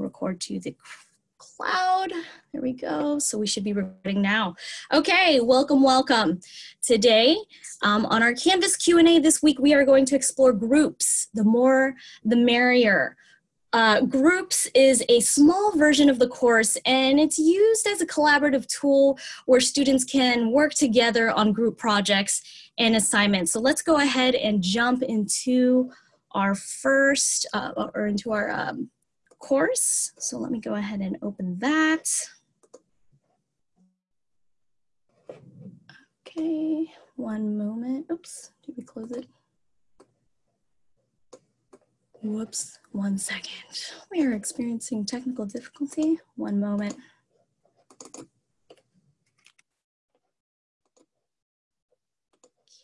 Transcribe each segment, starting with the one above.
record to the cloud. There we go. So we should be recording now. Okay, welcome, welcome. Today um, on our Canvas Q&A this week, we are going to explore groups. The more, the merrier. Uh, groups is a small version of the course and it's used as a collaborative tool where students can work together on group projects and assignments. So let's go ahead and jump into our first, uh, or into our um, course. So let me go ahead and open that. Okay, one moment. Oops, did we close it? Whoops, one second. We are experiencing technical difficulty. One moment.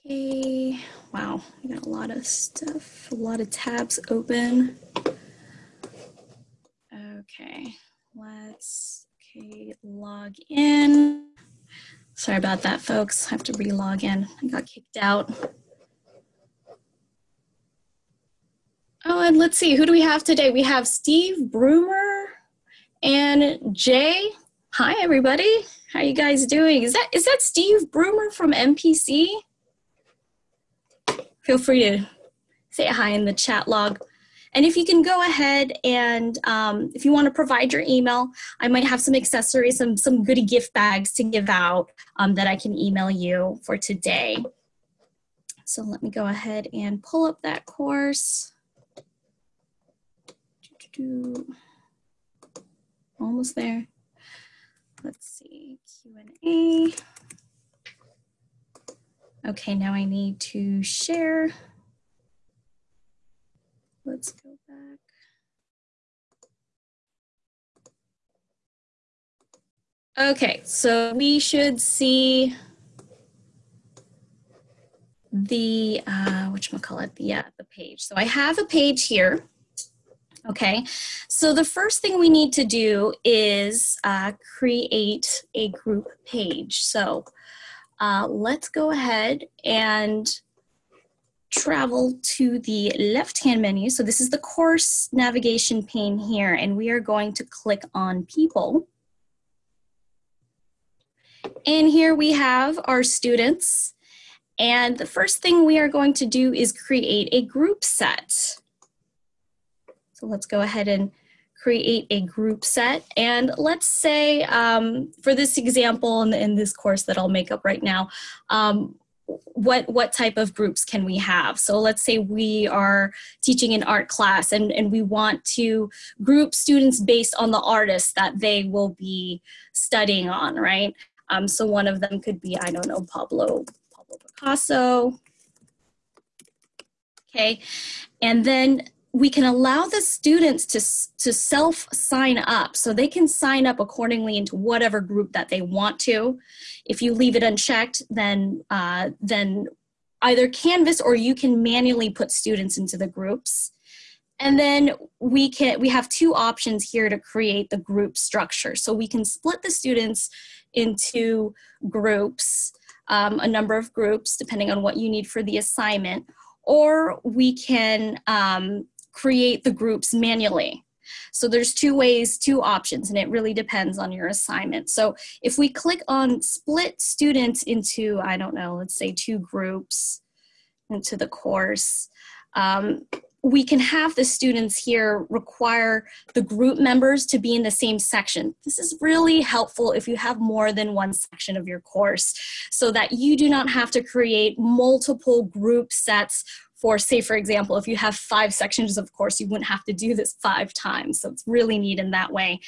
Okay, wow, we got a lot of stuff, a lot of tabs open. Okay, let's, okay, log in. Sorry about that, folks. I have to re-log in. I got kicked out. Oh, and let's see, who do we have today? We have Steve Broomer and Jay. Hi, everybody. How you guys doing? Is that is that Steve Broomer from MPC? Feel free to say hi in the chat log. And if you can go ahead and um, if you want to provide your email, I might have some accessories, some, some goodie gift bags to give out um, that I can email you for today. So let me go ahead and pull up that course. Almost there. Let's see, Q&A. Okay, now I need to share. Let's go back. Okay, so we should see the, uh, whatchamacallit, the, yeah, the page. So I have a page here. Okay, so the first thing we need to do is uh, create a group page. So uh, let's go ahead and travel to the left-hand menu. So this is the course navigation pane here, and we are going to click on people. And here we have our students. And the first thing we are going to do is create a group set. So let's go ahead and create a group set. And let's say um, for this example in, in, this course that I'll make up right now, um, what what type of groups can we have? So let's say we are teaching an art class and and we want to group students based on the artists that they will be studying on right? Um, so one of them could be i don't know pablo pablo picasso. Okay. And then we can allow the students to, to self sign up so they can sign up accordingly into whatever group that they want to. If you leave it unchecked, then, uh, then either Canvas or you can manually put students into the groups. And then we can we have two options here to create the group structure. So we can split the students into groups, um, a number of groups, depending on what you need for the assignment, or we can um, create the groups manually. So there's two ways, two options, and it really depends on your assignment. So if we click on split students into, I don't know, let's say two groups into the course, um, we can have the students here require the group members to be in the same section. This is really helpful if you have more than one section of your course so that you do not have to create multiple group sets for say for example if you have five sections of course you wouldn't have to do this five times. So it's really neat in that way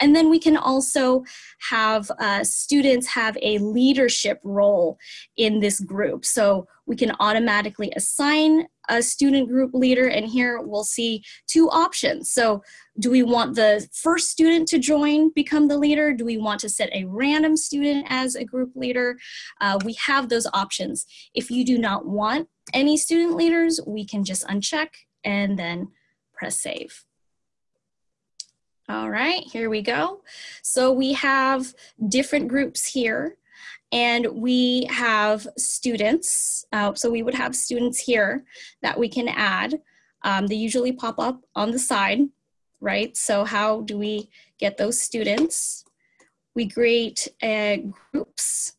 and then we can also have uh, students have a leadership role in this group. So we can automatically assign a student group leader and here we'll see two options. So do we want the first student to join become the leader? Do we want to set a random student as a group leader? Uh, we have those options. If you do not want any student leaders, we can just uncheck and then press save. All right, here we go. So we have different groups here and we have students. Uh, so we would have students here that we can add. Um, they usually pop up on the side. right? So how do we get those students? We create uh, groups.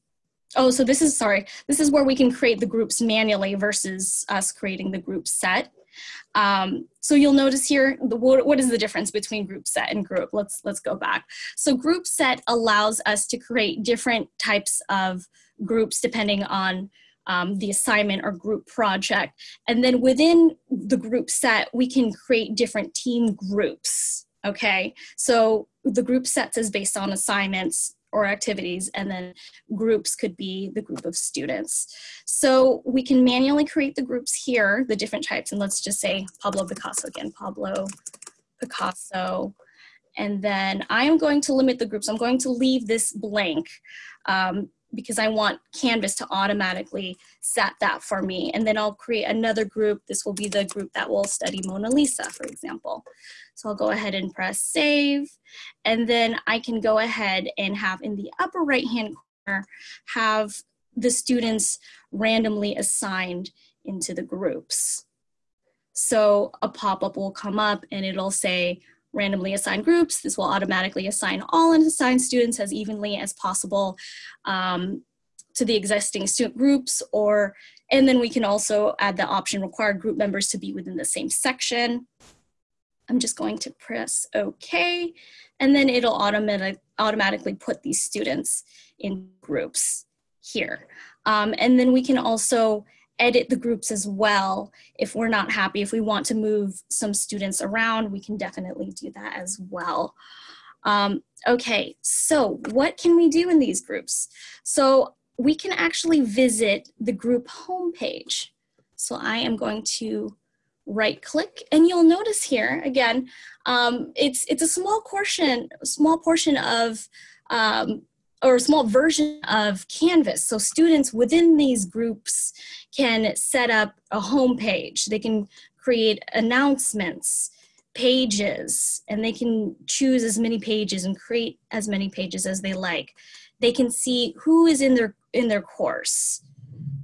Oh, so this is, sorry, this is where we can create the groups manually versus us creating the group set. Um, so you'll notice here, the, what, what is the difference between group set and group? Let's, let's go back. So group set allows us to create different types of groups depending on um, the assignment or group project. And then within the group set, we can create different team groups, okay? So the group sets is based on assignments or activities and then groups could be the group of students. So we can manually create the groups here, the different types, and let's just say Pablo Picasso again, Pablo Picasso. And then I am going to limit the groups. I'm going to leave this blank um, because I want Canvas to automatically set that for me. And then I'll create another group. This will be the group that will study Mona Lisa, for example. So I'll go ahead and press save. And then I can go ahead and have in the upper right-hand corner, have the students randomly assigned into the groups. So a pop-up will come up and it'll say, randomly assign groups. This will automatically assign all unassigned students as evenly as possible um, to the existing student groups or, and then we can also add the option required group members to be within the same section. I'm just going to press OK, and then it'll automatic, automatically put these students in groups here. Um, and then we can also edit the groups as well if we're not happy. If we want to move some students around, we can definitely do that as well. Um, okay, so what can we do in these groups? So we can actually visit the group homepage. So I am going to right click and you'll notice here again um, it's it's a small portion small portion of um, or a small version of Canvas. So students within these groups can set up a home page. They can create announcements, pages, and they can choose as many pages and create as many pages as they like. They can see who is in their, in their course.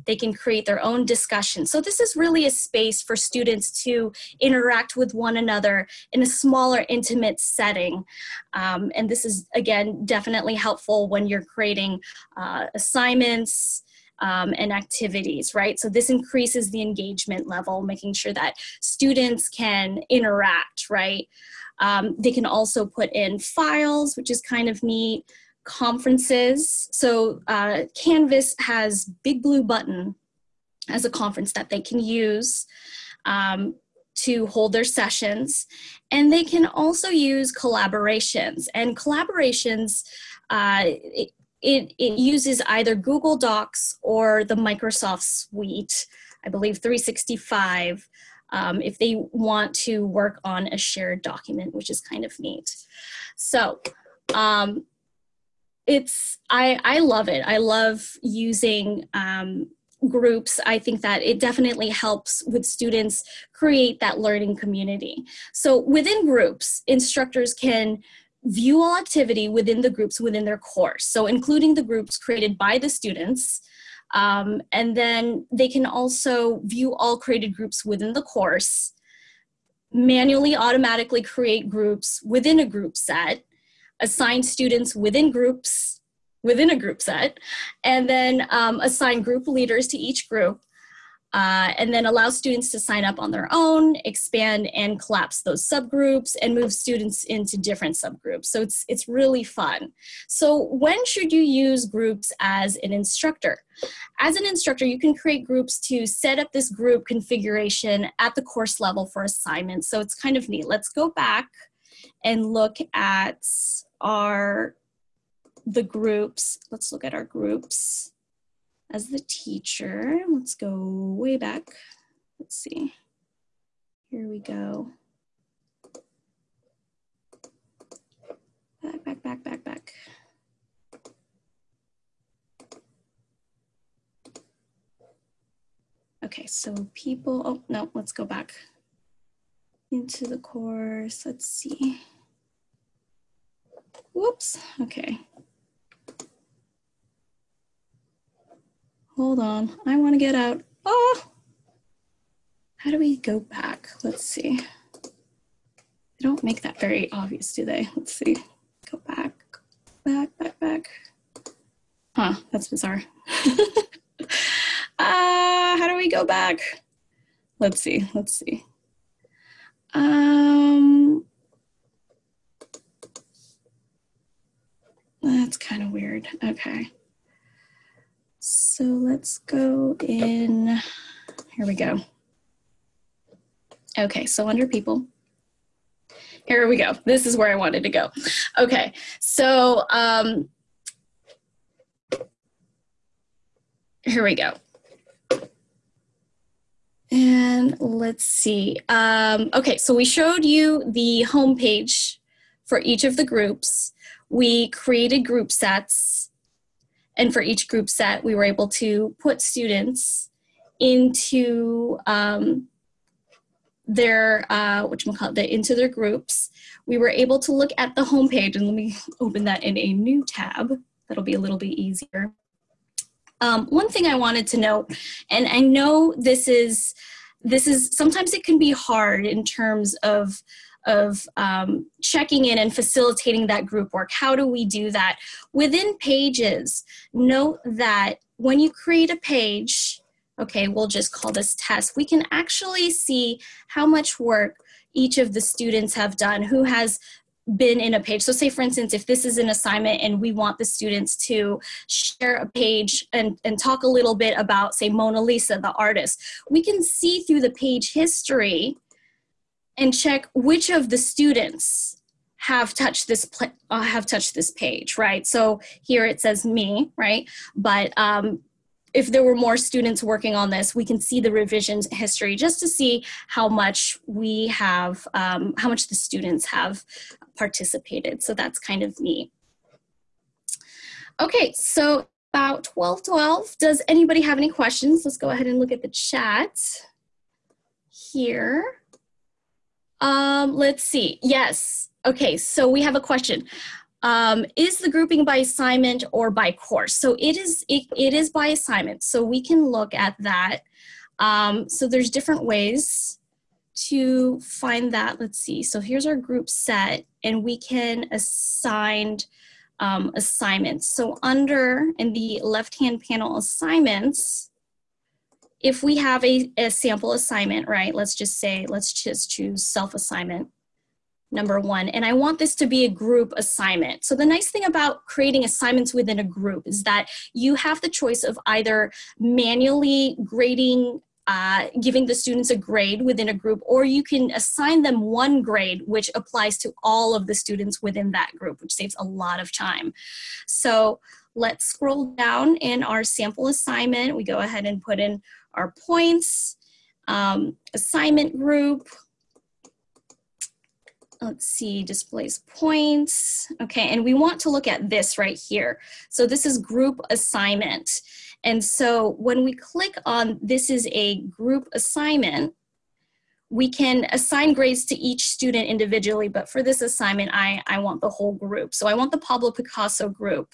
They can create their own discussion. So this is really a space for students to interact with one another in a smaller, intimate setting. Um, and this is, again, definitely helpful when you're creating uh, assignments, um, and activities, right? So this increases the engagement level, making sure that students can interact, right? Um, they can also put in files, which is kind of neat conferences. So uh, Canvas has Big Blue Button as a conference that they can use um, to hold their sessions. And they can also use collaborations. And collaborations, uh, it, it, it uses either Google Docs or the Microsoft Suite, I believe 365, um, if they want to work on a shared document, which is kind of neat. So um, it's I I love it. I love using um, groups. I think that it definitely helps with students create that learning community. So within groups, instructors can view all activity within the groups within their course. So including the groups created by the students. Um, and then they can also view all created groups within the course, manually automatically create groups within a group set, assign students within groups, within a group set, and then um, assign group leaders to each group, uh, and then allow students to sign up on their own, expand and collapse those subgroups, and move students into different subgroups. So it's, it's really fun. So when should you use groups as an instructor? As an instructor, you can create groups to set up this group configuration at the course level for assignments. So it's kind of neat. Let's go back and look at our the groups. Let's look at our groups as the teacher. Let's go way back. Let's see. Here we go. Back, back, back, back, back. Okay, so people, oh no, let's go back into the course. Let's see. Whoops, okay. Hold on, I wanna get out. Oh, how do we go back? Let's see. They don't make that very obvious, do they? Let's see. Go back, back, back, back. Huh, that's bizarre. uh, how do we go back? Let's see, let's see. Um, that's kind of weird. Okay. So let's go in, here we go. Okay, so under people, here we go. This is where I wanted to go. Okay, so um, here we go. Let's see. Um, okay, so we showed you the homepage for each of the groups. We created group sets. And for each group set, we were able to put students into um, their, uh, what you call into their groups. We were able to look at the homepage, and let me open that in a new tab. That'll be a little bit easier. Um, one thing I wanted to note, and I know this is, this is, sometimes it can be hard in terms of, of um, checking in and facilitating that group work. How do we do that? Within pages, note that when you create a page, okay, we'll just call this test, we can actually see how much work each of the students have done, who has been in a page. So say for instance, if this is an assignment and we want the students to share a page and, and talk a little bit about say Mona Lisa, the artist, we can see through the page history and check which of the students have touched this uh, have touched this page, right? So here it says me, right? But um, if there were more students working on this, we can see the revisions history just to see how much we have, um, how much the students have participated. So that's kind of neat. Okay, so about 1212. Does anybody have any questions? Let's go ahead and look at the chat here. Um, let's see. Yes. Okay, so we have a question. Um, is the grouping by assignment or by course? So it is, it, it is by assignment. So we can look at that. Um, so there's different ways to find that. Let's see. So here's our group set and we can assign um, assignments. So under in the left-hand panel assignments, if we have a, a sample assignment, right, let's just say, let's just choose self-assignment number one. And I want this to be a group assignment. So the nice thing about creating assignments within a group is that you have the choice of either manually grading uh, giving the students a grade within a group, or you can assign them one grade, which applies to all of the students within that group, which saves a lot of time. So let's scroll down in our sample assignment. We go ahead and put in our points, um, assignment group, let's see, displays points. Okay, and we want to look at this right here. So this is group assignment. And so when we click on this is a group assignment, we can assign grades to each student individually, but for this assignment, I, I want the whole group. So I want the Pablo Picasso group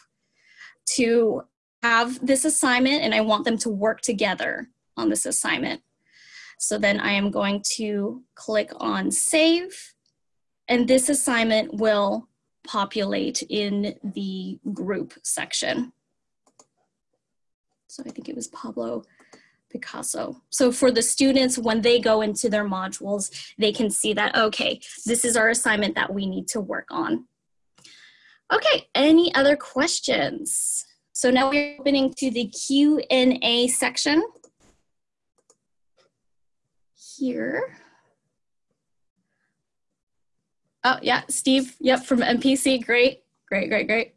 to have this assignment and I want them to work together on this assignment. So then I am going to click on save and this assignment will populate in the group section. So I think it was Pablo Picasso. So for the students, when they go into their modules, they can see that, okay, this is our assignment that we need to work on. Okay, any other questions? So now we're opening to the Q&A section here. Oh, yeah, Steve, yep, from MPC, great, great, great, great.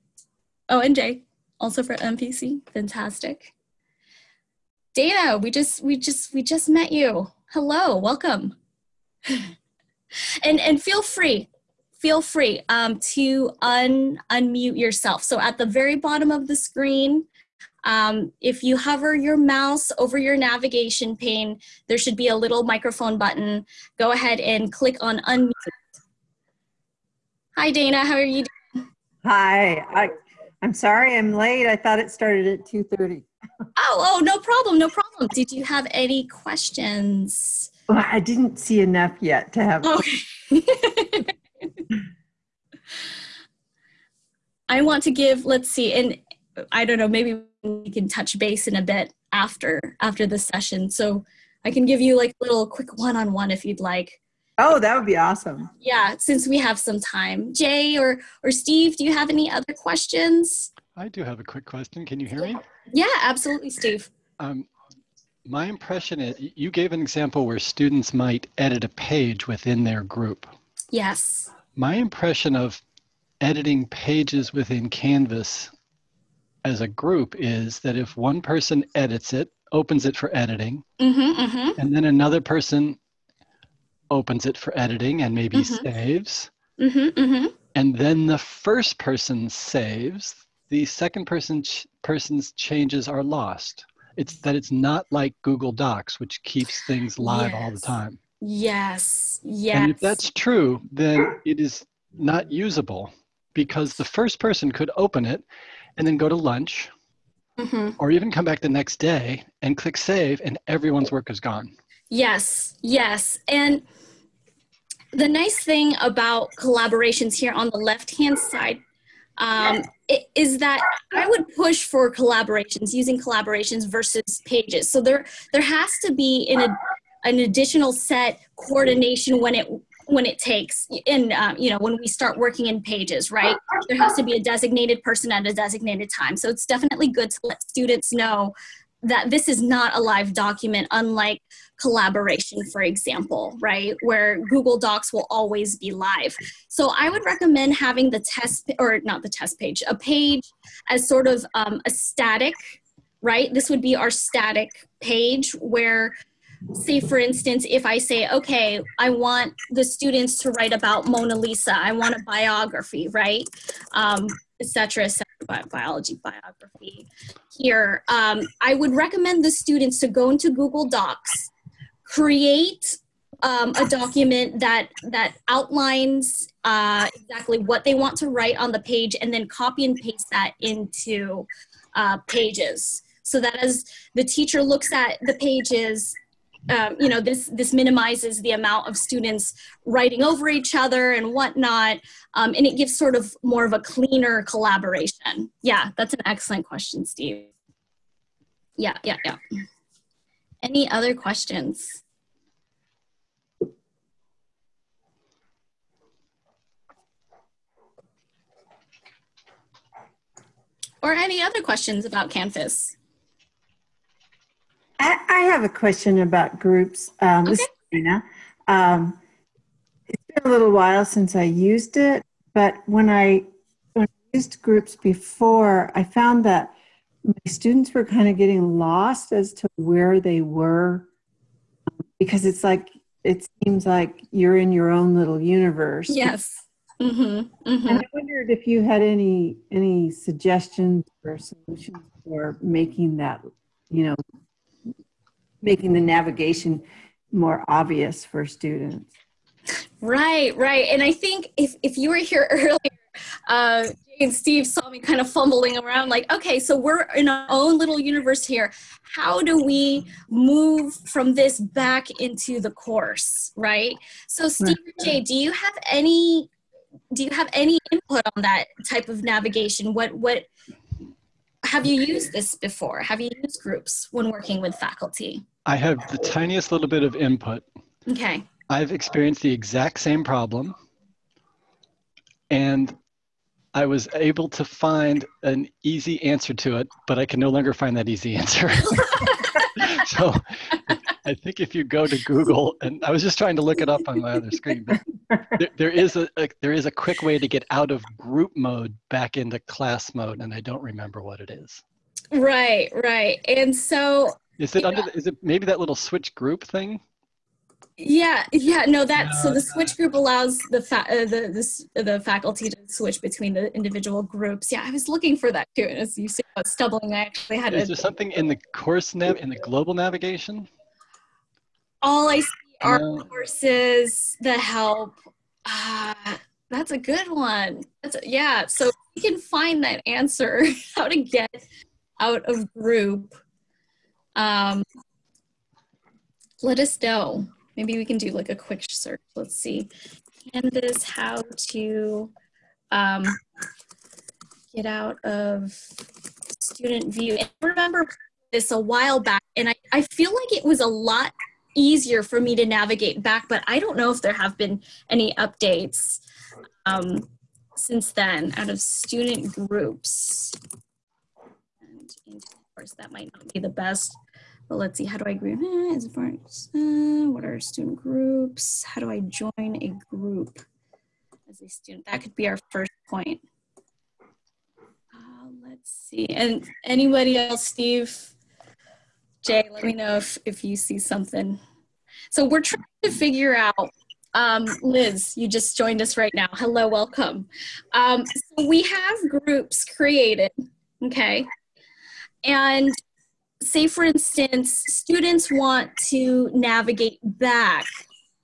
Oh, and Jay, also for MPC, fantastic. Dana, we just, we just, we just met you. Hello, welcome. and, and feel free, feel free um, to un, unmute yourself. So at the very bottom of the screen, um, if you hover your mouse over your navigation pane, there should be a little microphone button. Go ahead and click on unmute Hi, Dana. How are you doing? Hi. I, I'm sorry I'm late. I thought it started at 2.30 oh, oh, no problem, no problem. Did you have any questions? Well, I didn't see enough yet to have. Okay. I want to give, let's see, and I don't know, maybe we can touch base in a bit after after the session. So I can give you like a little quick one-on-one -on -one if you'd like. Oh, that would be awesome. Yeah, since we have some time. Jay or or Steve, do you have any other questions? I do have a quick question. Can you hear me? Yeah, absolutely, Steve. Um, my impression is you gave an example where students might edit a page within their group. Yes. My impression of editing pages within Canvas as a group is that if one person edits it, opens it for editing, Mm-hmm, mm-hmm, and then another person opens it for editing and maybe Mhm. saves, mm-hmm, mm-hmm. and then the first person saves, the second person ch- person's changes are lost. It's that it's not like Google Docs, which keeps things live all the time. Yes, yes. And if that's true, then it is not usable because the first person could open it and then go to lunch hmm or even come back the next day and click save and everyone's work is gone. Yes, yes. And the nice thing about collaborations here on the left hand side um, is that I would push for collaborations, using collaborations versus pages. So there, there has to be an, an additional set coordination when it when it takes in um, you know when we start working in pages right there has to be a designated person at a designated time so it's definitely good to let students know that this is not a live document unlike collaboration for example right where google docs will always be live. So i would recommend having the test or not the test page a page as sort of um, a static right? This would be our static page where say for instance if i say okay i want the students to write about mona lisa. I want a biography right? Um, etc bi- biology biography here. Um, i would recommend the students to go into google docs create um, a document that that outlines uh, exactly what they want to write on the page and then copy and paste that into uh, pages. So that as the teacher looks at the pages um, you know this this minimizes the amount of students writing over each other and whatnot um, and it gives sort of more of a cleaner collaboration. Yeah that's an excellent question steve. Yeah yeah yeah. Any other questions or any other questions about canvas I, I have a question about groups. Um, Okay. Karina. Um, it's been a little while since I used it, but when I, when I used groups before, I found that my students were kind of getting lost as to where they were because it's like it seems like you're in your own little universe. yes mm-hmm, mm-hmm. And I wondered if you had any any suggestions or solutions for making that, you know, making the navigation more obvious for students. Right, right. And I think if, if you were here earlier, uh, Jay and Steve saw me kind of fumbling around like, okay, so we're in our own little universe here. How do we move from this back into the course, right? So Steve Jay, do you have any do you have any input on that type of navigation? What what have you used this before? Have you used groups when working with faculty? I have the tiniest little bit of input. Okay. I've experienced the exact same problem. And I was able to find an easy answer to it, but I can no longer find that easy answer. so I think if you go to Google, and I was just trying to look it up on my other screen, but there, there is a, a there is a quick way to get out of group mode back into class mode, and I don't remember what it is. Right, right. And so Is it under? The, is it maybe that little switch group thing? Yeah, yeah, no, that so No, the switch group allows the fa- uh, the this the faculty to switch between the individual groups. Yeah, I was looking for that too, and as you see, I was stumbling. I actually had Is a, there something in the course nav in the global navigation? All I see are No. courses, the help. Ah, that's a good one. That's a, yeah. So we can find that answer how to get out of group. Um, let us know. Maybe we can do like a quick search. Let's see. Canvas how to um, get out of student view. And I remember this a while back, and I, I feel like it was a lot easier for me to navigate back, but I don't know if there have been any updates um, since then out of student groups. And of course, that might not be the best, but let's see, how do I agree? Eh, as far as, uh, what are student groups? How do I join a group as a student? That could be our first point. Uh, let's see, and anybody else, Steve? Jay, let me know if, if you see something. So we're trying to figure out, um, Liz, you just joined us right now. Hello, welcome. Um, so we have groups created, okay? And say, for instance, students want to navigate back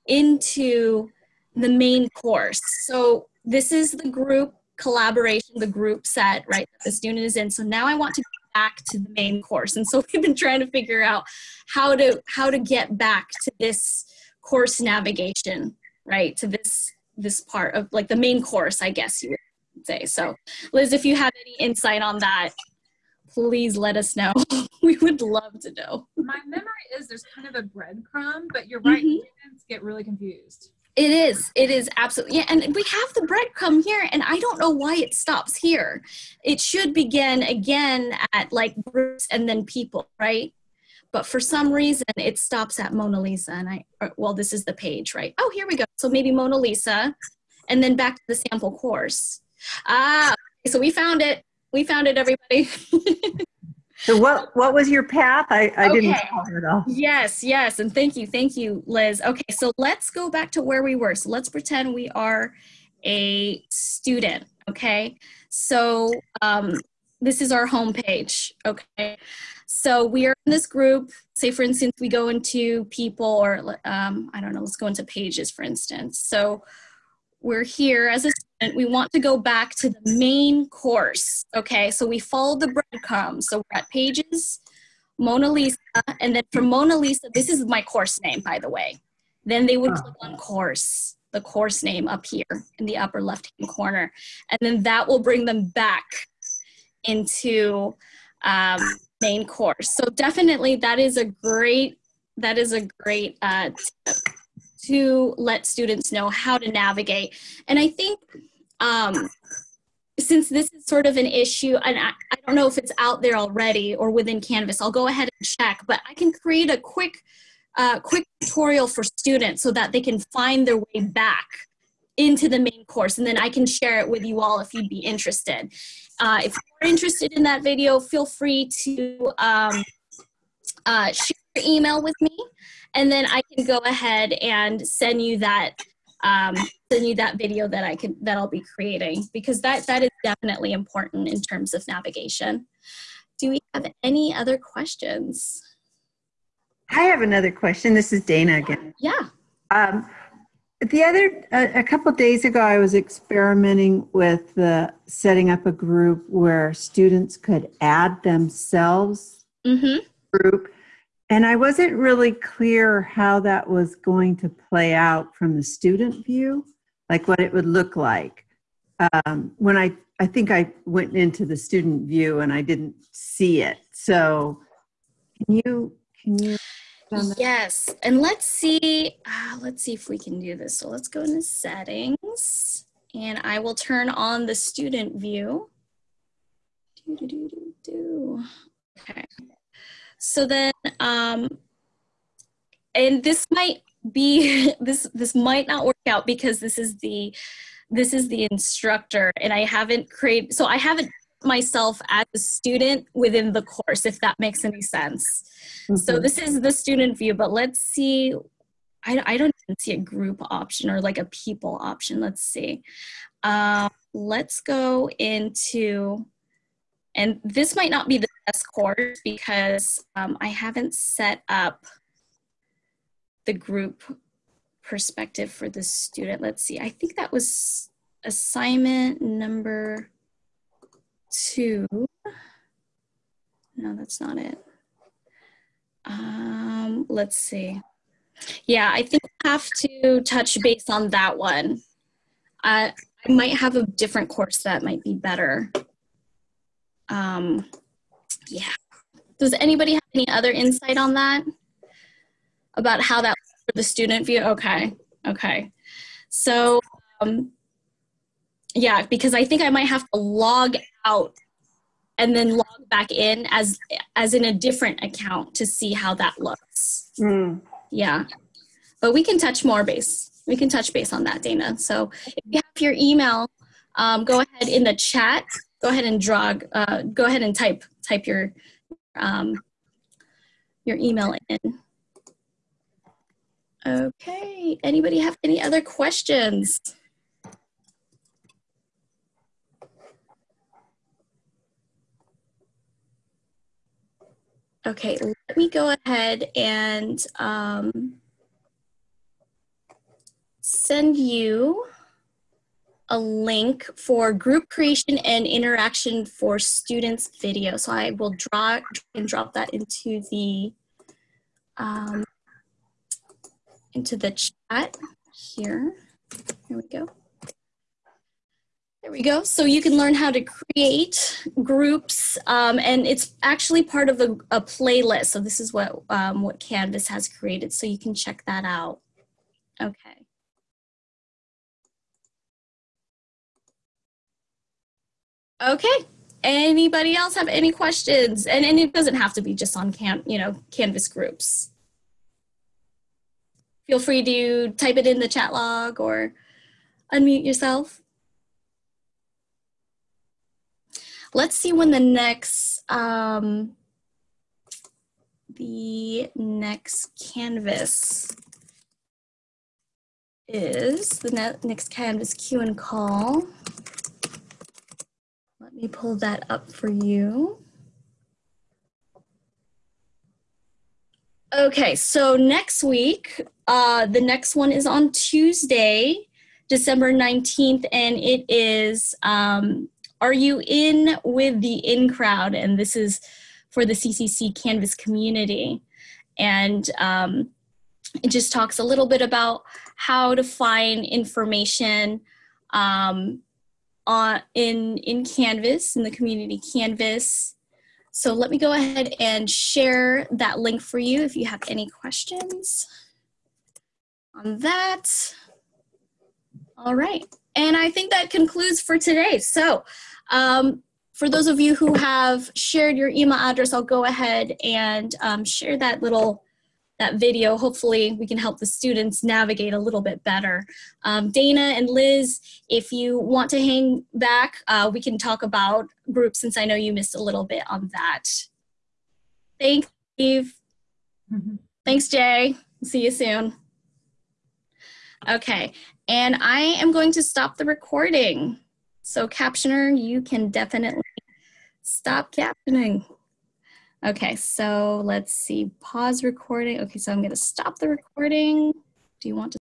into the main course. So this is the group collaboration, the group set, right, that the student is in. So now I want to back to the main course. And so we've been trying to figure out how to how to get back to this course navigation, right? To this this part of like the main course, I guess you would say. So Liz, if you have any insight on that, please let us know. we would love to know. My memory is there's kind of a breadcrumb, but you're right, Mhm. students get really confused. It is. It is absolutely. Yeah, and we have the breadcrumb here, and I don't know why it stops here. It should begin again at like groups and then people, right? But for some reason, it stops at Mona Lisa. And I, or- well, this is the page, right? Oh, here we go. So maybe Mona Lisa, and then back to the sample course. Ah, so we found it. We found it, everybody. So what, what was your path? I, I didn't Okay. follow all. Yes, yes, and thank you, thank you, Liz. Okay, so let's go back to where we were. So let's pretend we are a student, okay? So um, this is our homepage, okay? So we are in this group. Say, for instance, we go into people, or um, I don't know, let's go into pages, for instance. So we're here as a student. We want to go back to the main course, okay? So we follow the breadcrumbs. So we're at pages, Mona Lisa, and then from Mona Lisa, this is my course name, by the way. Then they would Oh. click on course, the course name up here in the upper left-hand corner, and then that will bring them back into um, main course. So definitely, that is a great that is a great uh, tip to let students know how to navigate. And I think um, since this is sort of an issue, and I, I don't know if it's out there already or within Canvas, I'll go ahead and check, but I can create a quick, uh, quick tutorial for students so that they can find their way back into the main course, and then I can share it with you all if you'd be interested. Uh, if you're interested in that video, feel free to um, uh, share your email with me, and then I can go ahead and send you that um, send you that video that I can that I'll be creating because that that is definitely important in terms of navigation. Do we have any other questions? I have another question. This is Dana again. Yeah. Um, the other, a, a couple days ago, I was experimenting with the setting up a group where students could add themselves Mm-hmm. group. And I wasn't really clear how that was going to play out from the student view, like what it would look like. Um, when I, I think I went into the student view and I didn't see it. So can you, can you? Yes, and let's see. Uh, let's see if we can do this. So let's go into settings, and I will turn on the student view. Do, do, do, do, do. Okay. So then, um, and this might be this this might not work out because this is the this is the instructor, and I haven't created. So I haven't myself as a student within the course, if that makes any sense. So Mhm. this is the student view, but let's see. I, I don't even see a group option or like a people option. Let's see. Um, let's go into, and this might not be the best course because um, I haven't set up the group perspective for the student. Let's see. I think that was assignment number two. No, that's not it. Um, let's see. Yeah, I think I have to touch base on that one. Uh, I might have a different course that might be better um, yeah. Does anybody have any other insight on that? About how that works for the student view? Okay, okay. So, um, yeah, because I think I might have to log out and then log back in as as in a different account to see how that looks. Mm. Yeah. But we can touch more base. We can touch base on that, Dana. So if you have your email, um, go ahead in the chat. Go ahead and draw. Uh, go ahead and type type your um, your email in. Okay. Anybody have any other questions? Okay, let me go ahead and um, send you a link for group creation and interaction for students video. So I will draw and drop that into the um, into the chat here. Here we go. There we go. So you can learn how to create groups, um, and it's actually part of a, a playlist. So this is what um, what Canvas has created. So you can check that out. Okay. Okay. Anybody else have any questions? And, and it doesn't have to be just on can you know Canvas groups. Feel free to type it in the chat log or unmute yourself. Let's see when the next um, the next canvas is the ne next canvas Q and call. Let me pull that up for you. Okay, so next week, uh, the next one is on Tuesday, December 19th, and it is um, Are You In with the In Crowd? And this is for the CCC Canvas community. And um, it just talks a little bit about how to find information um, on, in, in Canvas, in the community Canvas. So let me go ahead and share that link for you if you have any questions on that. All right, and I think that concludes for today. So um, for those of you who have shared your email address, I'll go ahead and um, share that little that video. Hopefully we can help the students navigate a little bit better. Um, Dana and Liz, if you want to hang back, uh, we can talk about groups since I know you missed a little bit on that. Thanks, Steve. Mm -hmm. Thanks, Jay. See you soon. Okay, and I am going to stop the recording. So captioner, you can definitely stop captioning. Okay, so let's see, pause recording. Okay, so I'm gonna stop the recording. Do you want to